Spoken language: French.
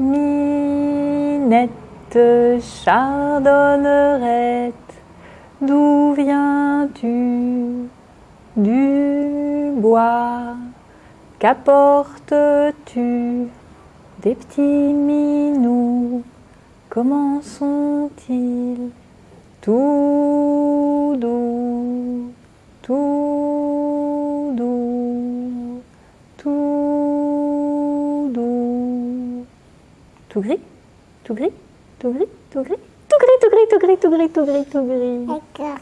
Minette chardonnerette, d'où viens-tu? Du bois. Qu'apportes-tu? Des petits minous, comment sont-ils? Tout gris Tout gris Tout gris Tout gris Tout gris, tout gris, tout gris, tout gris, tout gris. D'accord.